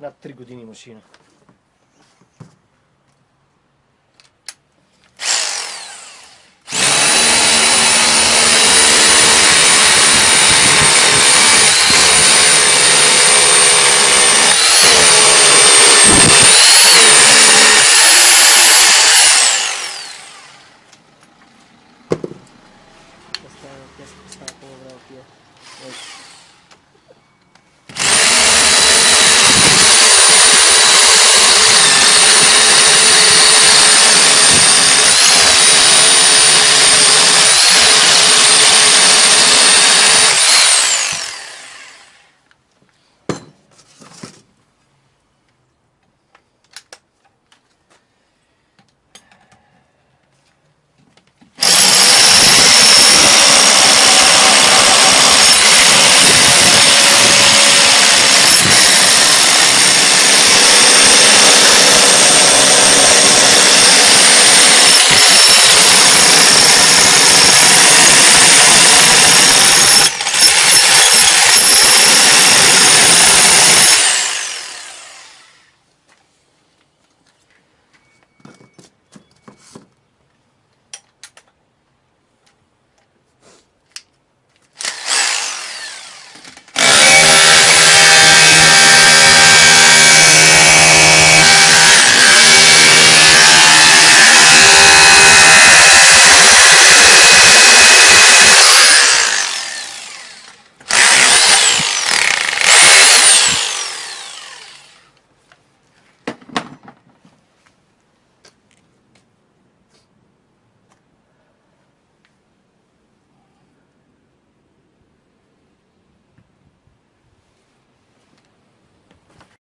na trigo de Nimocina.